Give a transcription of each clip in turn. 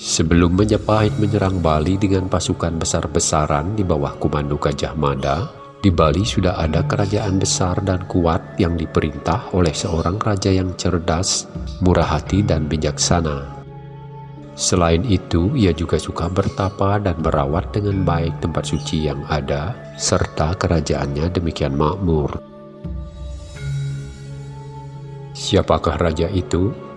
Sebelum Majapahit menyerang Bali dengan pasukan besar-besaran di bawah komando Gajah Mada, di Bali sudah ada kerajaan besar dan kuat yang diperintah oleh seorang raja yang cerdas, murah hati dan bijaksana. Selain itu, ia juga suka bertapa dan merawat dengan baik tempat suci yang ada, serta kerajaannya demikian makmur. Siapakah raja itu?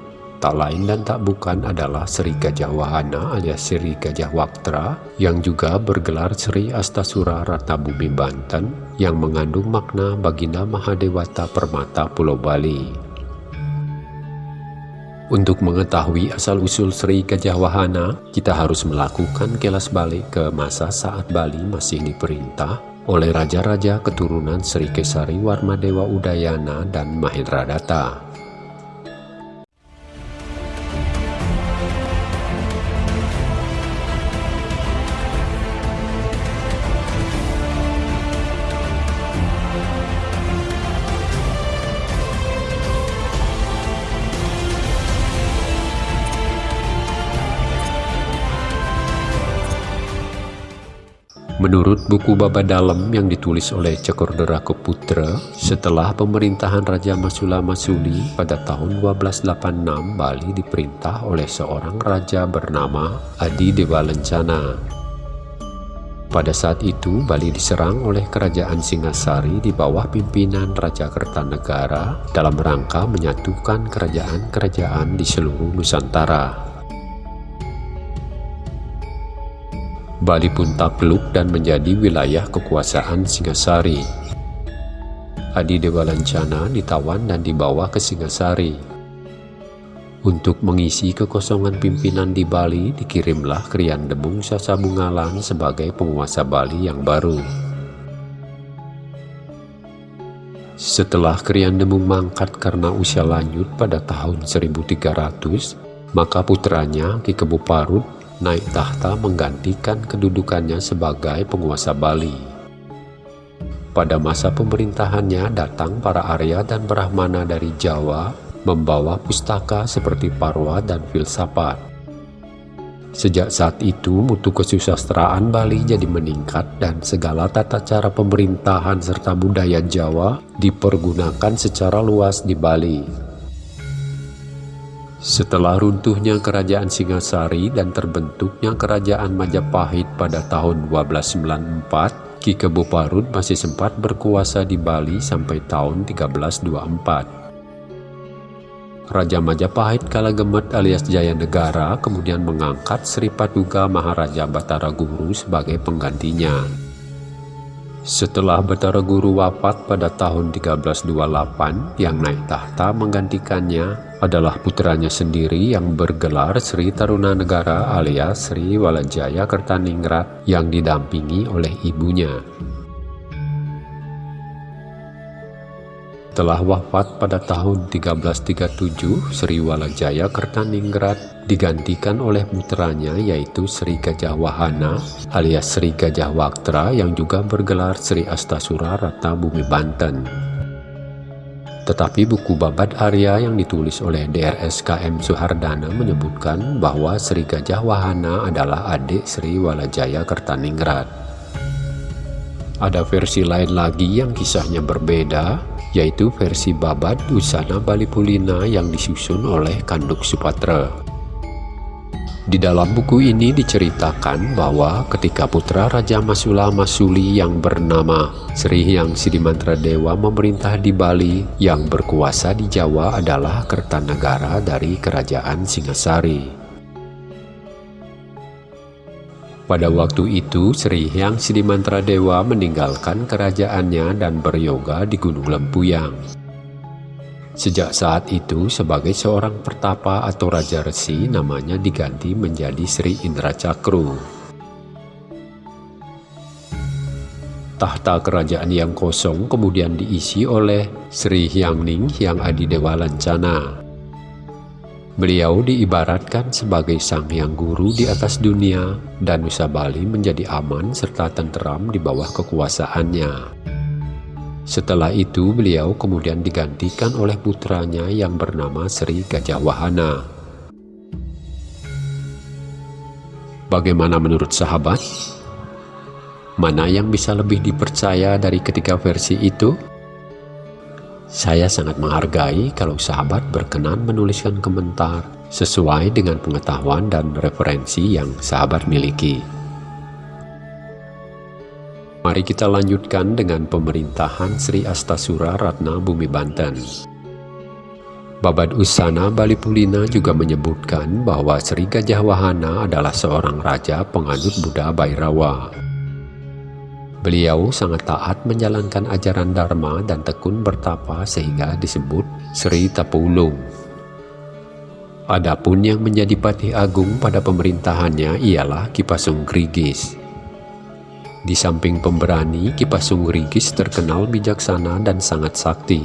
Tak lain dan tak bukan adalah Sri Gajah Wahana alias Sri Gajah Waktra yang juga bergelar Sri Astasura Ratnabumi Banten yang mengandung makna Baginda Mahadewata Permata Pulau Bali. Untuk mengetahui asal-usul Sri Gajah Wahana, kita harus melakukan kelas balik ke masa saat Bali masih diperintah oleh raja-raja keturunan Sri Kesari Warmadewa Udayana dan Mahindradata. Menurut buku Baba Dalam yang ditulis oleh Cekordera Keputra, setelah pemerintahan Raja Masula Masuli pada tahun 1286 Bali diperintah oleh seorang raja bernama Adi Dewa Lencana. Pada saat itu, Bali diserang oleh kerajaan Singasari di bawah pimpinan Raja Kertanegara dalam rangka menyatukan kerajaan-kerajaan di seluruh Nusantara. Bali pun takluk dan menjadi wilayah kekuasaan Singasari. Adi Dewa Lancana ditawan dan dibawa ke Singasari. Untuk mengisi kekosongan pimpinan di Bali, dikirimlah Krian Demung Sasabungalan sebagai penguasa Bali yang baru. Setelah Krian Demung mangkat karena usia lanjut pada tahun 1300, maka putranya Ki Kebu Parut naik tahta menggantikan kedudukannya sebagai penguasa Bali. Pada masa pemerintahannya datang para Arya dan Brahmana dari Jawa membawa pustaka seperti Parwa dan filsafat. Sejak saat itu mutu kesusastraan Bali jadi meningkat dan segala tata cara pemerintahan serta budaya Jawa dipergunakan secara luas di Bali. Setelah runtuhnya kerajaan Singasari dan terbentuknya kerajaan Majapahit pada tahun 1294, Ki Kebo Parut masih sempat berkuasa di Bali sampai tahun 1324. Raja Majapahit Kalagemet alias Jaya Negara kemudian mengangkat Sri Patuga Maharaja Batara Guru sebagai penggantinya. Setelah Batara Guru wafat pada tahun 1328, yang naik tahta menggantikannya adalah putranya sendiri yang bergelar Sri Taruna Negara alias Sri Walajaya Kertaningrat yang didampingi oleh ibunya. Setelah wafat pada tahun 1337, Sri Walajaya Kertaningrat digantikan oleh putranya yaitu Sri Gajah Wahana alias Sri Gajah Waktra yang juga bergelar Sri Astasura Ratna Bumi Banten. Tetapi buku Babat Arya yang ditulis oleh DRSKM Suhardana menyebutkan bahwa Sri Gajah Wahana adalah adik Sri Walajaya Kertaningrat. Ada versi lain lagi yang kisahnya berbeda, yaitu versi Babat Usana Bali Pulina yang disusun oleh Kanduk Supatra. Di dalam buku ini diceritakan bahwa ketika putra Raja Masula Masuli yang bernama Sri Hyang Sidimantra Dewa memerintah di Bali, yang berkuasa di Jawa adalah Kertanegara dari Kerajaan Singasari. Pada waktu itu, Sri Hyang Sidimantra Dewa meninggalkan kerajaannya dan beryoga di Gunung Lempuyang. Sejak saat itu, sebagai seorang pertapa atau raja resi, namanya diganti menjadi Sri Indra Cakru. Tahta kerajaan yang kosong kemudian diisi oleh Sri Hyang Ning Hyang Adidewa Lancana. Beliau diibaratkan sebagai sang yang guru di atas dunia dan Nusa Bali menjadi aman serta tenteram di bawah kekuasaannya. Setelah itu beliau kemudian digantikan oleh putranya yang bernama Sri Gajah Wahana. Bagaimana menurut sahabat? Mana yang bisa lebih dipercaya dari ketiga versi itu? Saya sangat menghargai kalau sahabat berkenan menuliskan komentar sesuai dengan pengetahuan dan referensi yang sahabat miliki. Mari kita lanjutkan dengan pemerintahan Sri Astasura Ratna Bumi Banten. Babad Usana Bali Pulina juga menyebutkan bahwa Sri Gajah Wahana adalah seorang raja penganut Buddha Bairawa. Beliau sangat taat menjalankan ajaran Dharma dan tekun bertapa sehingga disebut Sri Tapulung. Adapun yang menjadi patih agung pada pemerintahannya ialah Kipasung Grigis. Di samping pemberani, Kipasung Grigis terkenal bijaksana dan sangat sakti.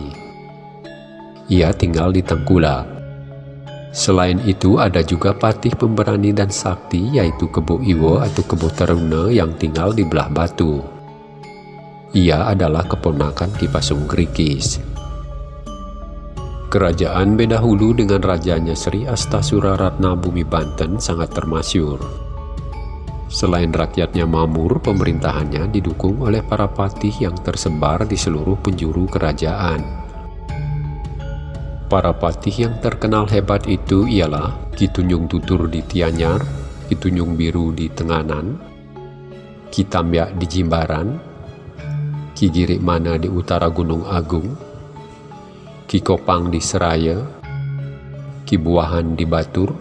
Ia tinggal di Tengkula. Selain itu ada juga patih pemberani dan sakti yaitu Kebo Iwo atau Kebo Taruna yang tinggal di belah batu. Ia adalah keponakan Kipasung Grigis. Kerajaan Bedahulu dengan rajanya Sri Astasura Ratna Bumi Banten sangat termasyur. Selain rakyatnya mamur, pemerintahannya didukung oleh para patih yang tersebar di seluruh penjuru kerajaan. Para patih yang terkenal hebat itu ialah Ki Tunjung Tutur di Tianyar, Ki Tunjung Biru di Tenganan, Ki Tambyak di Jimbaran, Ki Girik Mana di utara Gunung Agung, Ki Kopang di Seraya, Ki Buahan di Batur,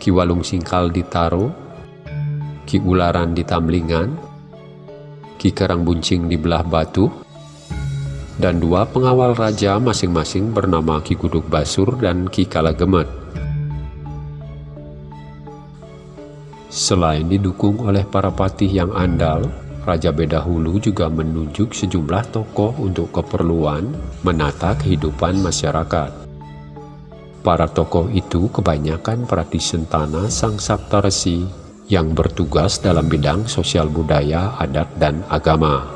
Ki Walung Singkal di Taro, Ki Ularan di Tamlingan, Ki Karang Buncing di Belah Batu, dan dua pengawal raja masing-masing bernama Ki Guduk Basur dan Ki Kalagemet. Selain didukung oleh para patih yang andal, Raja Bedahulu juga menunjuk sejumlah tokoh untuk keperluan menata kehidupan masyarakat. Para tokoh itu kebanyakan praktisen tanah Sang Saptarsi yang bertugas dalam bidang sosial budaya, adat, dan agama.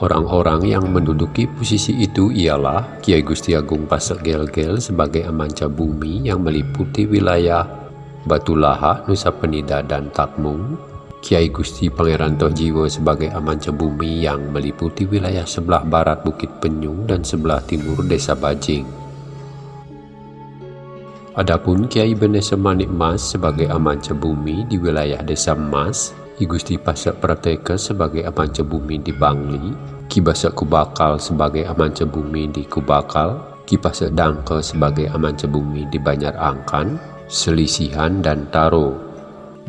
Orang-orang yang menduduki posisi itu ialah Kiai Gusti Agung Pasek Gelgel sebagai amanca bumi yang meliputi wilayah Batulaha, Nusa Penida, dan Takmung, Kiai Gusti Pangeran Tohjiwo sebagai amanca bumi yang meliputi wilayah sebelah barat Bukit Penyung dan sebelah timur Desa Bajing. Adapun Kiai Benese Manik Mas sebagai amanca bumi di wilayah Desa Mas, Ki Gusti Pasak Prateka sebagai amanca bumi di Bangli, Ki Basak Kubakal sebagai amanca bumi di Kubakal, Ki Pasak Dangke sebagai amanca bumi di Banjar Angkan, Selisihan dan Taro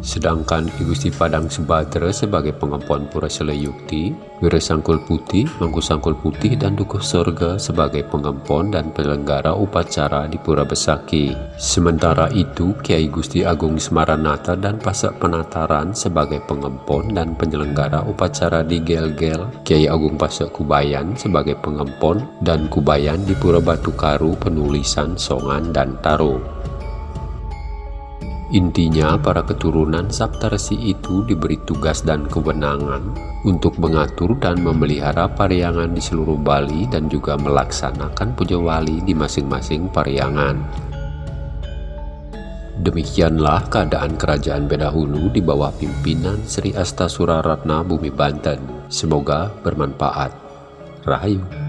Sedangkan I Gusti Padang Subadra sebagai pengempon Pura Seleyukti, Wira Sangkul Putih, Mangku Sangkul Putih, dan Dukuh Sorga sebagai pengempon dan penyelenggara upacara di Pura Besaki. Sementara itu, Kiai Gusti Agung Semaranata dan Pasak Penataran sebagai pengempon dan penyelenggara upacara di Gel-Gel, Kiai Agung Pasak Kubayan sebagai pengempon dan Kubayan di Pura Batu Karu penulisan Songan dan Taro. Intinya, para keturunan Saptarsi itu diberi tugas dan kewenangan untuk mengatur dan memelihara pariangan di seluruh Bali dan juga melaksanakan puja wali di masing-masing pariangan. Demikianlah keadaan kerajaan Bedahulu di bawah pimpinan Sri Astasura Ratna Bumi Banten. Semoga bermanfaat. Rahayu.